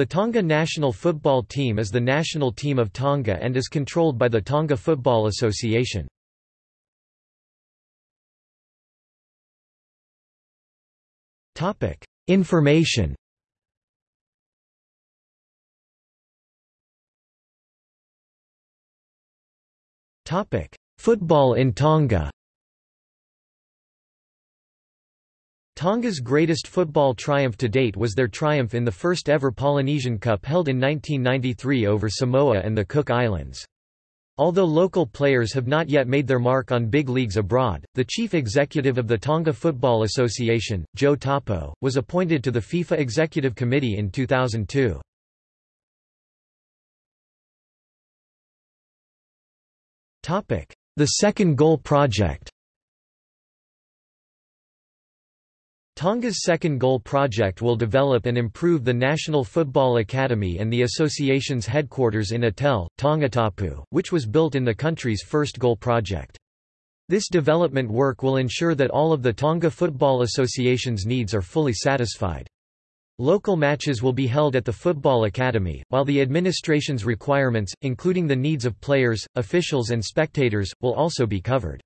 The Tonga national football team is the national team of Tonga and is controlled by the Tonga Football Association. Information Football in Tonga Tonga's greatest football triumph to date was their triumph in the first ever Polynesian Cup held in 1993 over Samoa and the Cook Islands. Although local players have not yet made their mark on big leagues abroad, the chief executive of the Tonga Football Association, Joe Tapo, was appointed to the FIFA Executive Committee in 2002. The Second Goal Project Tonga's Second Goal project will develop and improve the National Football Academy and the association's headquarters in Atele, Tongatapu, which was built in the country's first goal project. This development work will ensure that all of the Tonga Football Association's needs are fully satisfied. Local matches will be held at the Football Academy, while the administration's requirements, including the needs of players, officials and spectators, will also be covered.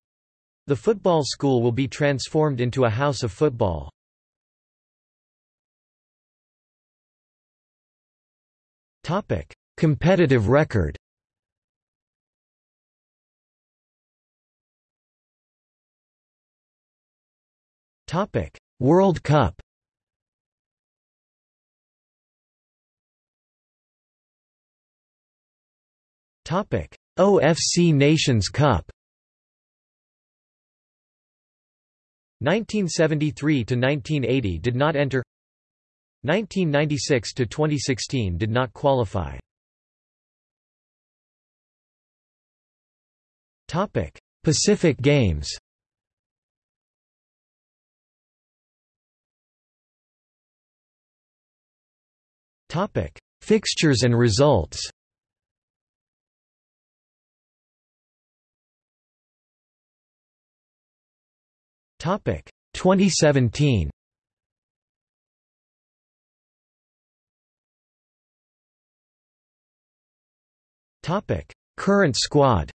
The football school will be transformed into a house of football. Topic: Competitive record. Topic: World Cup. Topic: OFC Nations Cup. 1973 to 1980 did not enter 1996 to 2016 did not qualify. Topic: Pacific Games. Topic: Fixtures and results. Topic: 2017. Topic: Current squad.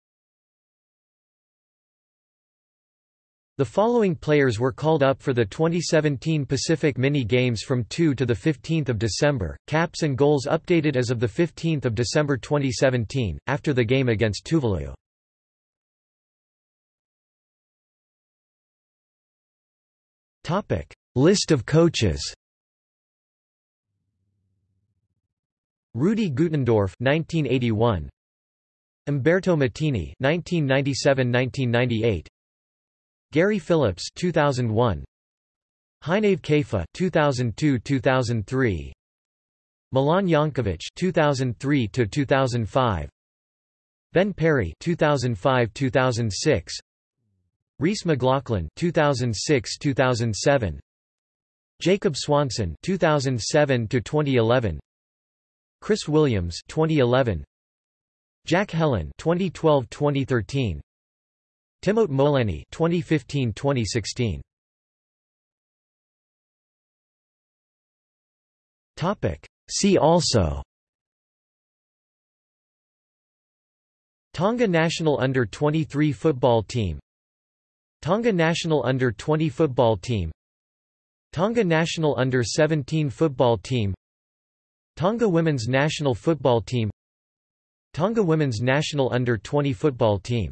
The following players were called up for the 2017 Pacific Mini Games from 2 to 15 December, caps and goals updated as of 15 December 2017, after the game against Tuvalu. Topic: List of coaches Rudi Gutendorf 1981 Umberto Mattini 1997-1998 Gary Phillips 2001 Heinave Kefa 2002-2003 Milan Jankovic 2003 to 2005 Ben Perry 2005-2006 Reese McLaughlin 2006-2007 Jacob Swanson 2007 to 2011 Chris Williams 2011 Jack Helen 2012-2013 Timote Moleni 2015-2016 Topic. See also. Tonga national under-23 football team. Tonga national under-20 football team. Tonga national under-17 football team. Tonga women's national football team Tonga women's national under-20 football team